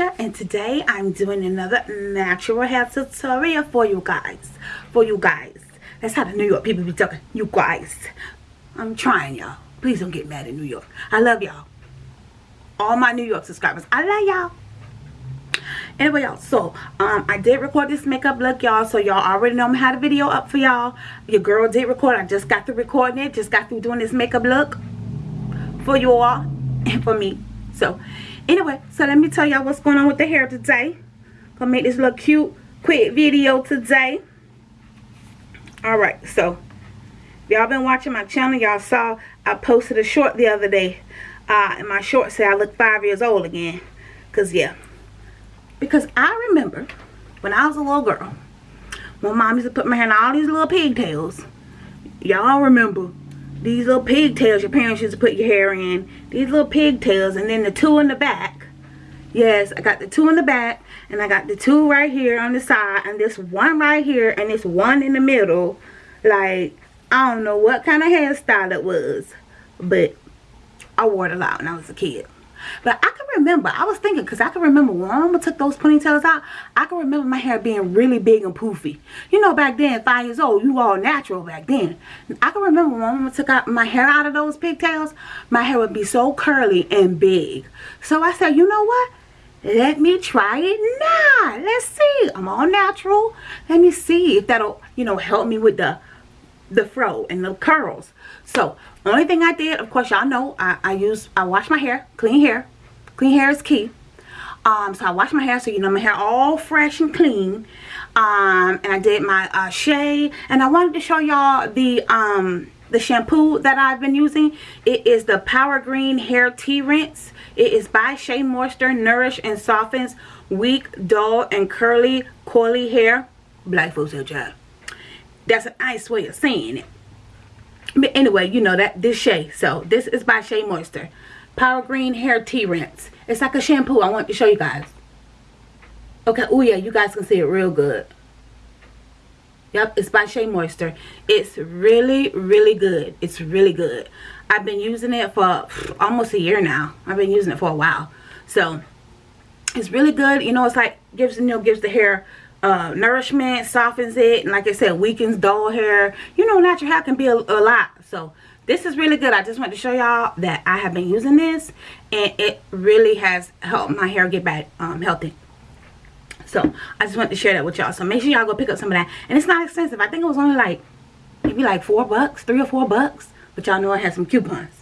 And today I'm doing another natural hair tutorial for you guys. For you guys. That's how the New York people be talking. You guys. I'm trying y'all. Please don't get mad at New York. I love y'all. All my New York subscribers. I love y'all. Anyway y'all, so um, I did record this makeup look y'all. So y'all already know I had a video up for y'all. Your girl did record. I just got through recording it. Just got through doing this makeup look for you all and for me. So anyway so let me tell y'all what's going on with the hair today. Gonna make this little cute quick video today. All right so y'all been watching my channel y'all saw i posted a short the other day. Uh and my short said i look five years old again. Because yeah. Because i remember when i was a little girl my mom used to put my hair in all these little pigtails. Y'all remember these little pigtails your parents used to put your hair in. These little pigtails and then the two in the back. Yes i got the two in the back and i got the two right here on the side and this one right here and this one in the middle. Like i don't know what kind of hairstyle it was but i wore it a lot when i was a kid but I can remember, I was thinking, because I can remember when mama took those ponytails out, I can remember my hair being really big and poofy. You know, back then, five years old, you all natural back then. I can remember when mama took out my hair out of those pigtails, my hair would be so curly and big. So I said, you know what? Let me try it now. Let's see. I'm all natural. Let me see if that'll, you know, help me with the the fro and the curls. So, only thing I did, of course, y'all know, I, I use, I wash my hair, clean hair. Clean hair is key. Um, so I wash my hair so you know my hair all fresh and clean. Um, and I did my uh, shea. And I wanted to show y'all the, um, the shampoo that I've been using. It is the Power Green Hair Tea Rinse. It is by Shea Moisture, Nourish and Softens Weak, Dull, and Curly, Coily Hair. Black folks hair job. That's a nice way of saying it. But anyway, you know that this Shea. So this is by Shea Moisture. Power Green Hair Tea Rinse. It's like a shampoo. I want to show you guys. Okay. Oh yeah, you guys can see it real good. Yep, it's by Shea Moisture. It's really, really good. It's really good. I've been using it for almost a year now. I've been using it for a while. So, it's really good. You know, it's like, gives, you know, gives the hair uh, nourishment, softens it, and like I said, weakens dull hair. You know, natural hair can be a, a lot. So, this is really good. I just want to show y'all that I have been using this, and it really has helped my hair get back um, healthy. So, I just want to share that with y'all. So, make sure y'all go pick up some of that. And it's not expensive. I think it was only like, maybe like four bucks, three or four bucks. But y'all know I had some coupons.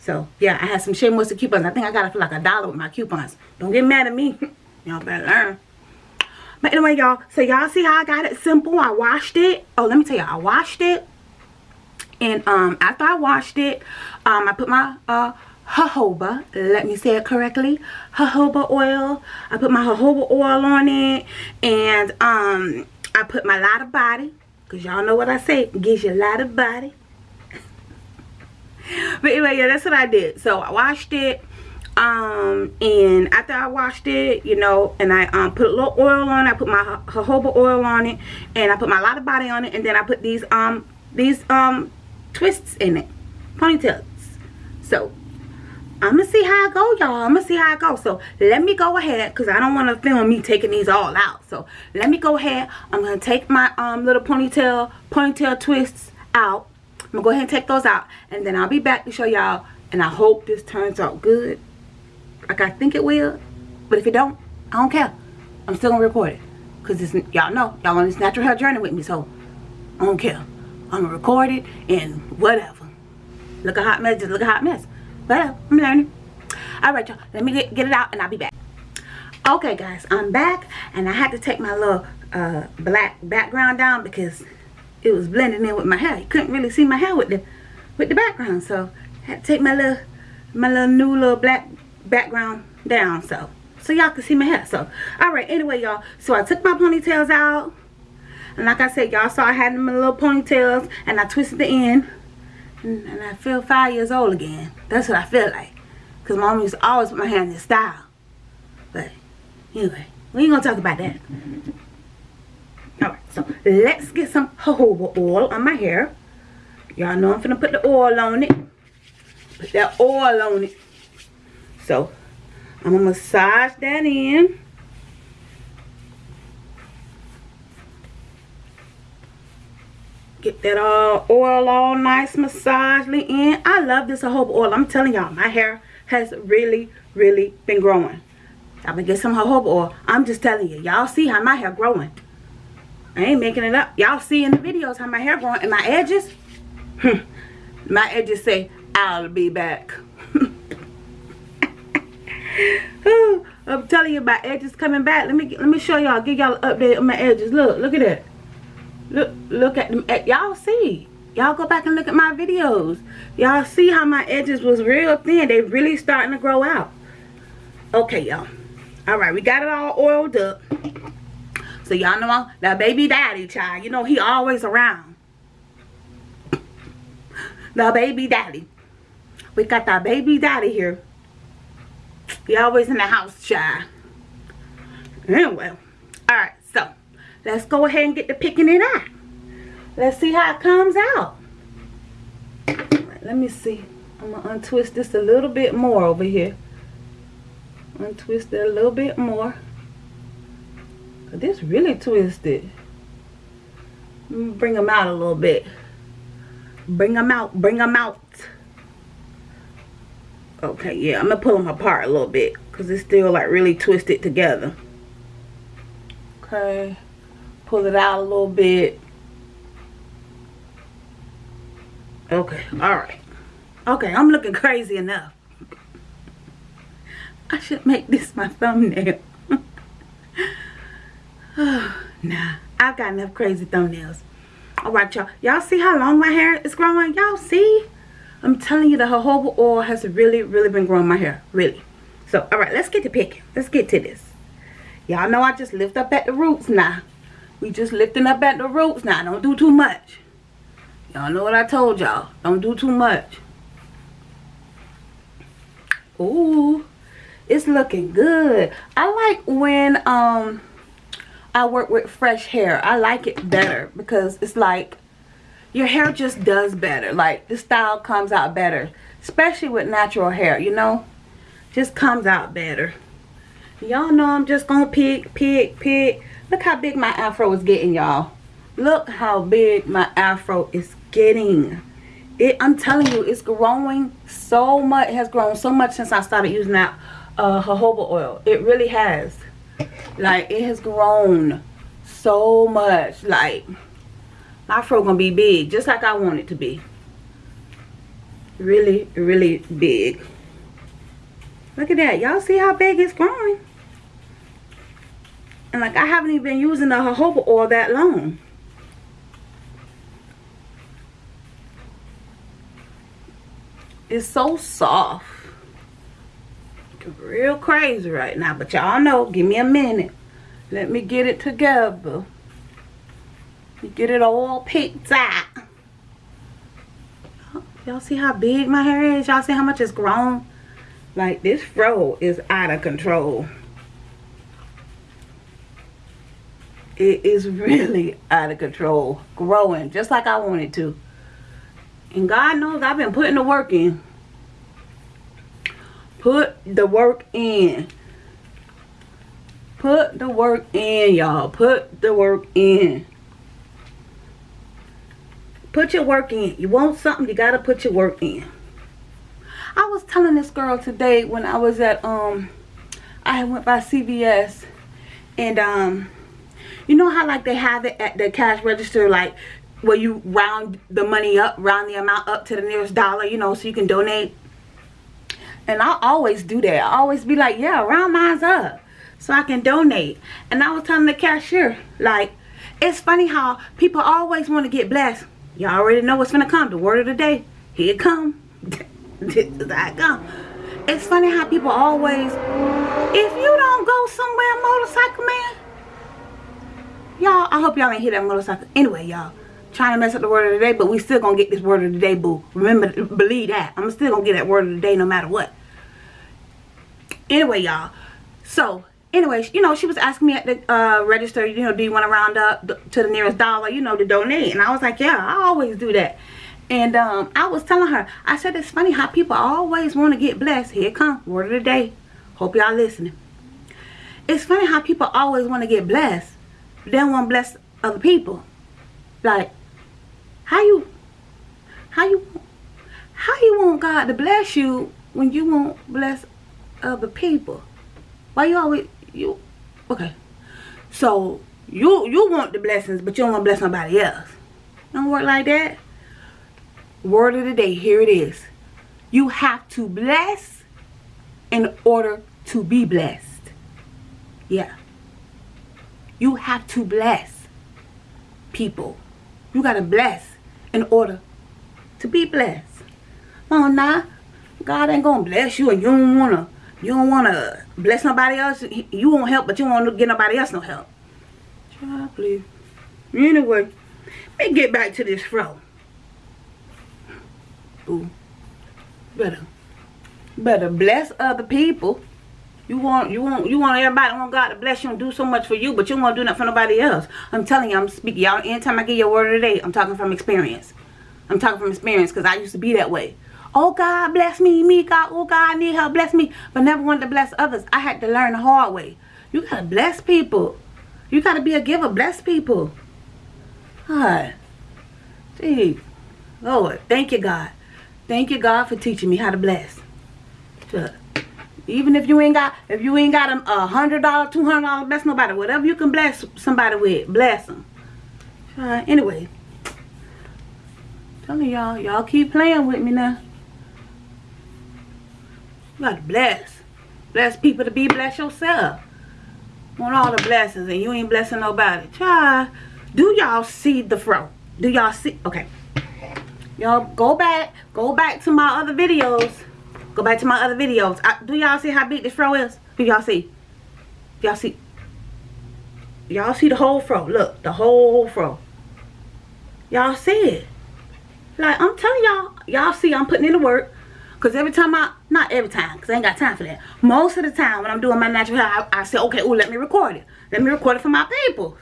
So, yeah, I had some Shea Moisture coupons. I think I got it for like a dollar with my coupons. Don't get mad at me. y'all better learn. But anyway, y'all. So, y'all see how I got it simple? I washed it. Oh, let me tell you. I washed it. And um, after I washed it, um, I put my uh, jojoba. Let me say it correctly. Jojoba oil. I put my jojoba oil on it. And um, I put my Lottabody. Because y'all know what I say. Gives you a lot of body. but anyway, yeah, that's what I did. So I washed it um and after i washed it you know and i um put a little oil on i put my jojoba oil on it and i put my Lottabody on it and then i put these um these um twists in it ponytails. So i'm gonna see how i go y'all. I'm gonna see how i go. So let me go ahead because i don't want to film me taking these all out. So let me go ahead. I'm gonna take my um little ponytail ponytail twists out. I'm gonna go ahead and take those out and then i'll be back to show y'all and i hope this turns out good like I think it will. But if it don't, I don't care. I'm still gonna record it. Cause it's y'all know, y'all on this natural hair journey with me, so I don't care. I'm gonna record it and whatever. Look a hot mess, just look a hot mess. Whatever, I'm learning. Alright y'all, let me get, get it out and I'll be back. Okay guys, I'm back and I had to take my little uh, black background down because it was blending in with my hair. You couldn't really see my hair with the with the background, so I had to take my little my little new little black background down so so y'all can see my hair so all right anyway y'all so i took my ponytails out and like i said y'all saw i had them in little ponytails and i twisted the end and, i feel five years old again that's what i feel like because mom used to always put my hair in this style but anyway we ain't gonna talk about that. All right so let's get some jojoba oil on my hair y'all know i'm gonna put the oil on it put that oil on it so I'm going to massage that in. Get that all oil all nice massagely in. I love this jojoba oil. I'm telling y'all, my hair has really, really been growing. I'm going to get some jojoba oil. I'm just telling you. Y'all see how my hair growing. I ain't making it up. Y'all see in the videos how my hair growing. And my edges, hmm, my edges say, I'll be back. I'm telling you, my edges coming back. Let me let me show y'all. Give y'all an update on my edges. Look, look at that. Look, look at them. Y'all see. Y'all go back and look at my videos. Y'all see how my edges was real thin. They really starting to grow out. Okay, y'all. All right, we got it all oiled up. So y'all know that baby daddy child. You know he always around. The baby daddy. We got that baby daddy here. He always in the house, child. Anyway. Alright, so. Let's go ahead and get to picking it out. Let's see how it comes out. Right, let me see. I'm going to untwist this a little bit more over here. Untwist it a little bit more. This really twisted. Bring them out a little bit. Bring them out. Bring them out. Okay, yeah, I'm to pull them apart a little bit. Because it's still like really twisted together. Okay. Pull it out a little bit. Okay, alright. Okay, I'm looking crazy enough. I should make this my thumbnail. nah, I've got enough crazy thumbnails. Alright, y'all. Y'all see how long my hair is growing? Y'all see? I'm telling you, the jojoba oil has really, really been growing my hair. Really. So, alright, let's get to picking. Let's get to this. Y'all know I just lift up at the roots now. We just lifting up at the roots now. Don't do too much. Y'all know what I told y'all. Don't do too much. Ooh. It's looking good. I like when um I work with fresh hair. I like it better because it's like your hair just does better. Like the style comes out better. Especially with natural hair, you know? Just comes out better. Y'all know I'm just gonna pick, pick, pick. Look how big my afro is getting, y'all. Look how big my afro is getting. It, I'm telling you, it's growing so much. It has grown so much since I started using that uh, jojoba oil. It really has. Like, it has grown so much. Like, my fro gonna be big, just like I want it to be. Really, really big. Look at that. Y'all see how big it's growing? And like, I haven't even been using the jojoba oil that long. It's so soft real crazy right now. But y'all know, give me a minute. Let me get it together. Get it all picked out. Y'all see how big my hair is? Y'all see how much it's grown? Like this fro is out of control. It is really out of control. Growing just like I wanted to. And God knows I've been putting the work in. Put the work in. Put the work in, y'all. Put the work in. Put your work in. You want something, you got to put your work in. I was telling this girl today when I was at, um, I went by CVS. And, um, you know how, like, they have it at the cash register, like, where you round the money up, round the amount up to the nearest dollar, you know, so you can donate and I always do that. I always be like, yeah, round mine's up. So I can donate. And I was telling the cashier, like, it's funny how people always want to get blessed. You already know what's to come. The word of the day. Here it come. is come. It's funny how people always, if you don't go somewhere, motorcycle man, y'all, I hope y'all ain't hear that motorcycle. Anyway, y'all, trying to mess up the word of the day, but we still gonna get this word of the day, boo. Remember, believe that. I'm still gonna get that word of the day no matter what. Anyway, y'all. So, anyway, you know, she was asking me at the uh, register, you know, do you want to round up to the nearest dollar, you know, to donate? And I was like, yeah, I always do that. And um, I was telling her, I said, it's funny how people always want to get blessed. Here come, word of the day. Hope y'all listening. It's funny how people always want to get blessed. They don't want to bless other people. Like, how you, how you, how you want God to bless you when you won't bless other people? Why you always, you, okay. So, you, you want the blessings, but you don't want to bless nobody else. Don't work like that. Word of the day, here it is. You have to bless in order to be blessed. Yeah. You have to bless people. You got to bless in order to be blessed. Oh, nah. God ain't to bless you and you don't want to you don't want to bless nobody else. You won't help, but you won't get nobody else no help. Please. Anyway, let me get back to this fro. Ooh. Better. Better bless other people. You want you want you want everybody want God to bless you and do so much for you, but you won't do nothing for nobody else. I'm telling you, I'm speaking y'all. Anytime I give you a word of the day, I'm talking from experience. I'm talking from experience because I used to be that way. Oh God bless me, me God, oh God I need help, bless me. But never wanted to bless others. I had to learn the hard way. You gotta bless people. You gotta be a giver, bless people. God. Gee. Lord, thank you God. Thank you, God, for teaching me how to bless. Even if you ain't got, if you ain't got a hundred dollar, two hundred dollar, bless nobody. Whatever you can bless somebody with, bless them. Uh, anyway, telling y'all, y'all keep playing with me now. You gotta bless, bless people to be bless yourself. Want all the blessings, and you ain't blessing nobody. Try. Do y'all see the fro? Do y'all see? Okay y'all go back go back to my other videos go back to my other videos I, do y'all see how big this fro is do y'all see y'all see y'all see the whole fro look the whole fro y'all see it like i'm telling y'all y'all see i'm putting in the work because every time i not every time because i ain't got time for that most of the time when i'm doing my natural hair i, I say okay oh let me record it let me record it for my people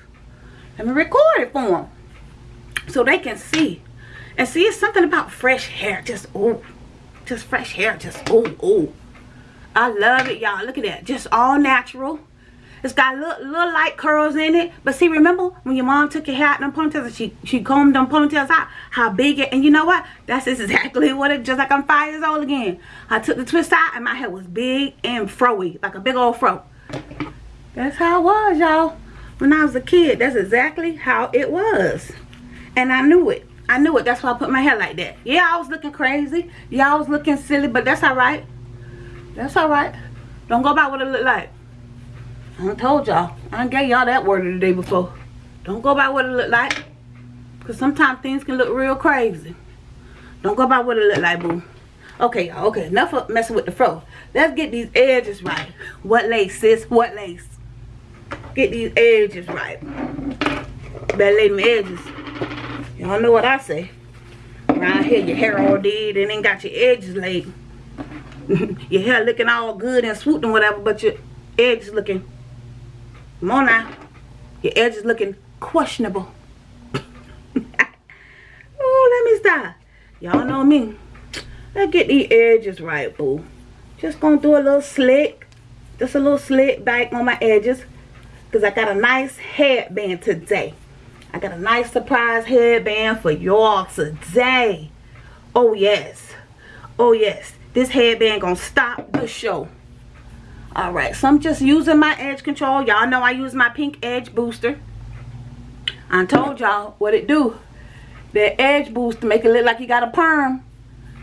let me record it for them so they can see and see, it's something about fresh hair. Just, oh, just fresh hair. Just, oh, oh. I love it, y'all. Look at that. Just all natural. It's got little, little light curls in it. But see, remember when your mom took your hair out in ponytails and she, she combed them ponytails out? How big it, and you know what? That's exactly what it, just like I'm five years old again. I took the twist out and my hair was big and froey, like a big old fro. That's how it was, y'all. When I was a kid, that's exactly how it was. And I knew it. I knew it. That's why I put my hair like that. Yeah, I was looking crazy. Yeah, I was looking silly, but that's all right. That's all right. Don't go by what it looked like. I told y'all. I gave y'all that word of the day before. Don't go by what it look like. Because sometimes things can look real crazy. Don't go by what it look like, boo. Okay. Okay, enough of messing with the fro. Let's get these edges right. What lace, sis? What lace? Get these edges right. Better lay them edges. Y'all know what I say. Around here, your hair all dead and ain't got your edges laid. your hair looking all good and swooped and whatever, but your edges looking, now, your edges looking questionable. oh, let me stop. Y'all know me. Let's get these edges right, boo. Just gonna do a little slick, just a little slick back on my edges. Because I got a nice headband today. I got a nice surprise headband for y'all today. Oh, yes. Oh, yes. This headband gonna stop the show. Alright, so I'm just using my edge control. Y'all know I use my pink edge booster. I told y'all what it do. That edge booster make it look like you got a perm.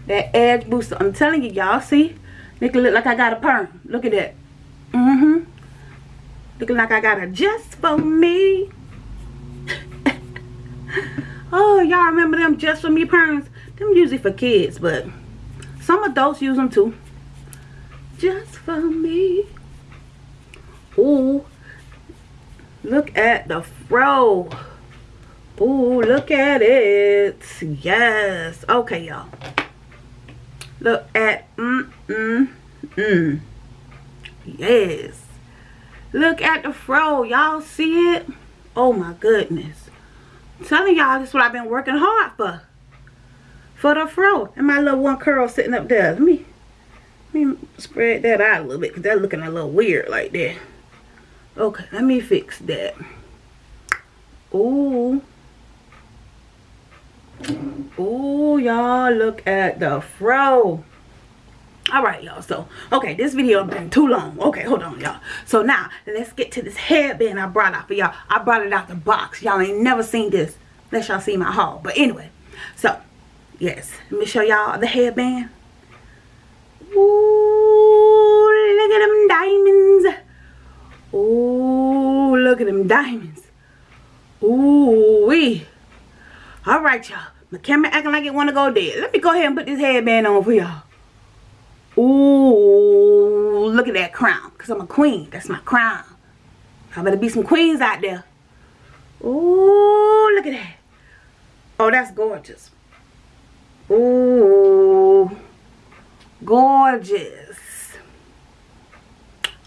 That edge booster. I'm telling you, y'all see? Make it look like I got a perm. Look at that. Mm-hmm. Looking like I got a just for me oh, y'all remember them just for me perms? Them usually for kids, but some adults use them too. Just for me. Ooh, look at the fro. Ooh, look at it. Yes. Okay, y'all. Look at, mm, mm, mm. Yes. Look at the fro. Y'all see it? Oh my goodness telling y'all this is what I've been working hard for. For the fro. And my little one curl sitting up there. Let me spread that out a little bit because that's looking a little weird like that. Okay, let me fix that. Ooh. Ooh, y'all, look at the fro. All right, y'all. So, okay, this video been too long. Okay, hold on, y'all. So now, let's get to this headband I brought out for y'all. I brought it out the box. Y'all ain't never seen this. Unless y'all see my haul. But anyway, so, yes. Let me show y'all the headband. Ooh, look at them diamonds. Ooh, look at them diamonds. Ooh, wee. All right, y'all. My camera acting like it want to go dead. Let me go ahead and put this headband on for y'all. Ooh, look at that crown. Because I'm a queen. That's my crown. I better be some queens out there. Ooh, look at that. Oh, that's gorgeous. Ooh, gorgeous.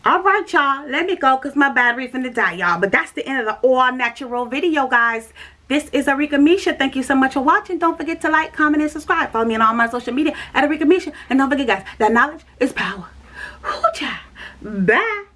Alright, y'all. Let me go because my battery's in the die, y'all. But that's the end of the all natural video, guys. This is Arika Misha. Thank you so much for watching. Don't forget to like, comment, and subscribe. Follow me on all my social media at Arika Misha. And don't forget, guys, that knowledge is power. Bye.